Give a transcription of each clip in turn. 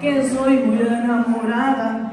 porque soy muy enamorada.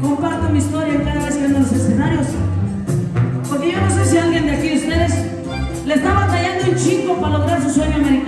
comparto mi historia cada vez que vengo a los escenarios. Porque yo no sé si alguien de aquí de ustedes le está batallando un chico para lograr su sueño americano.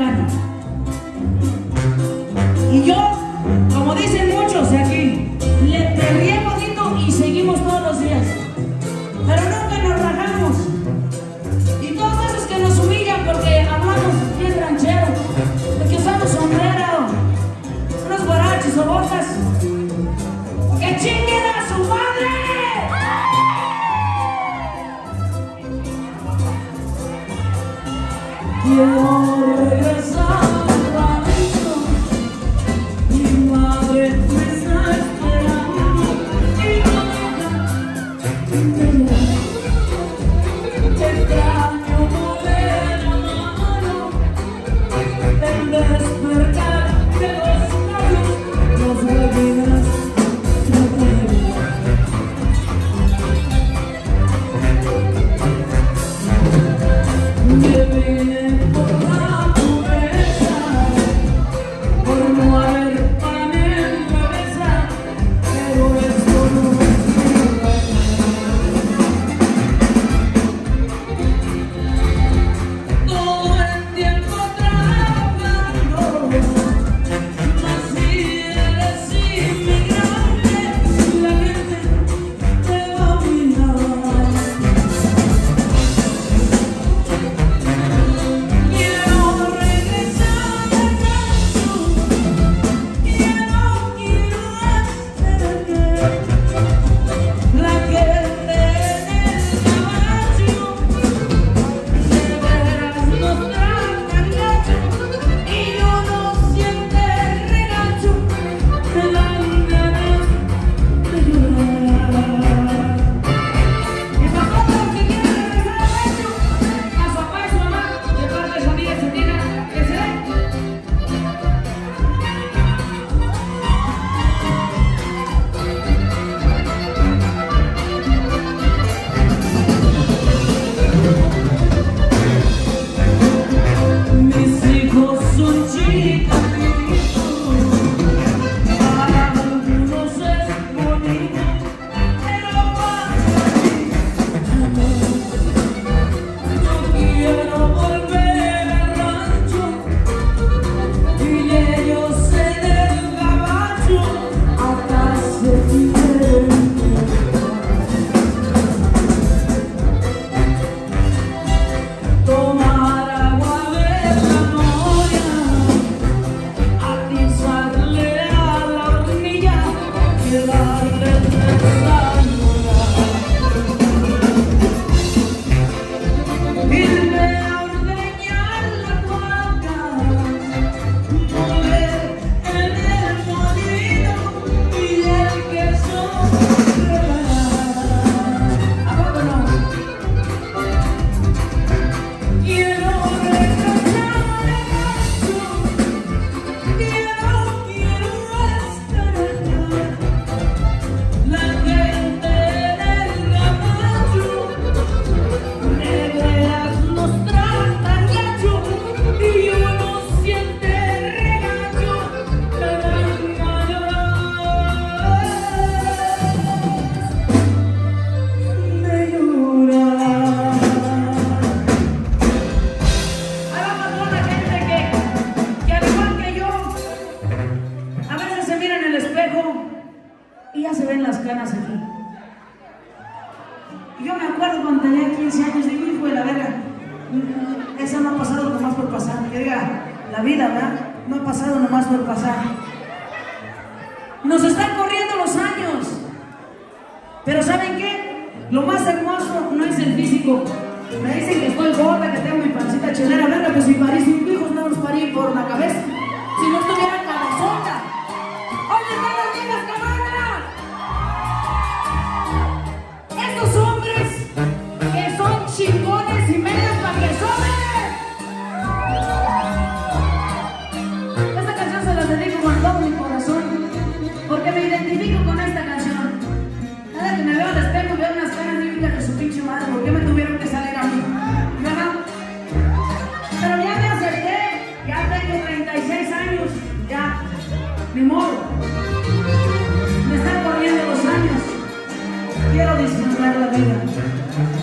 Thank you.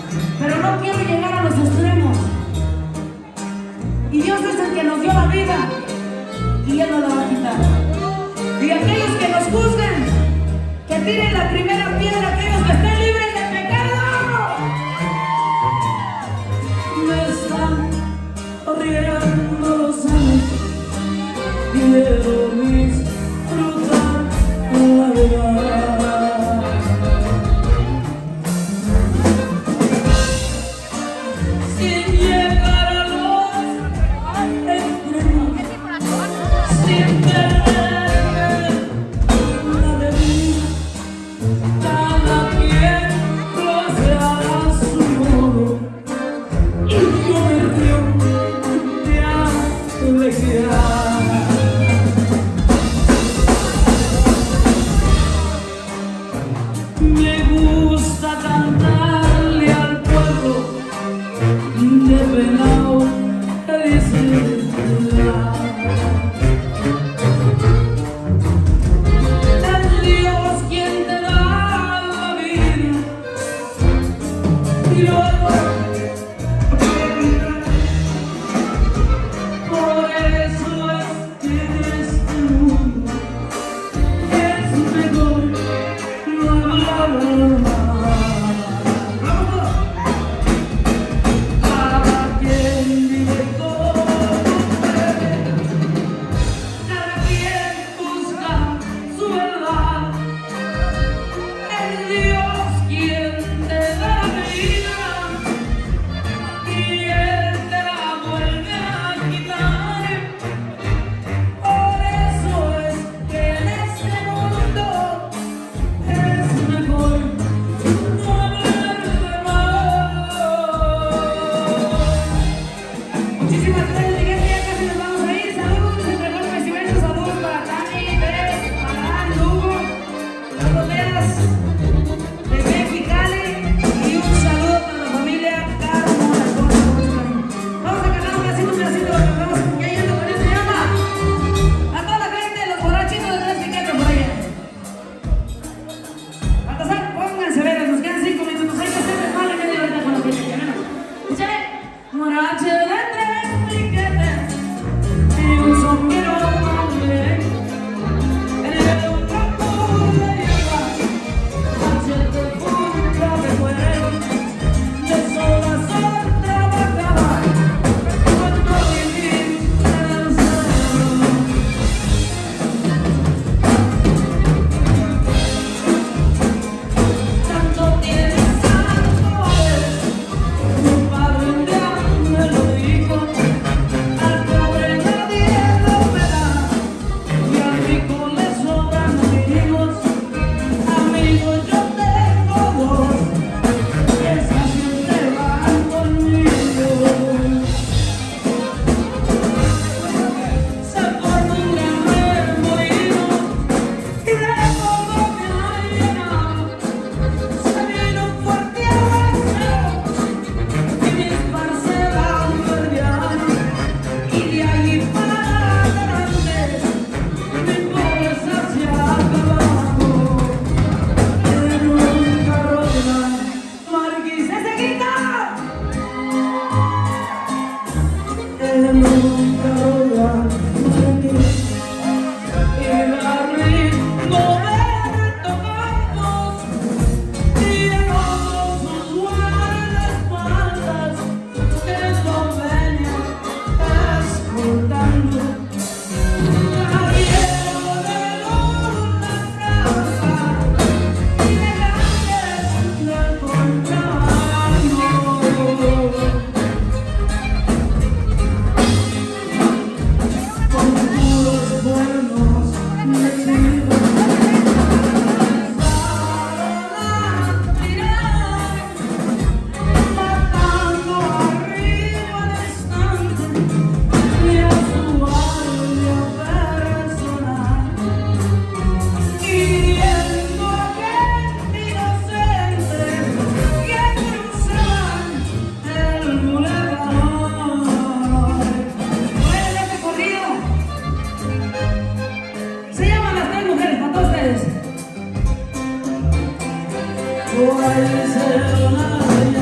Why is it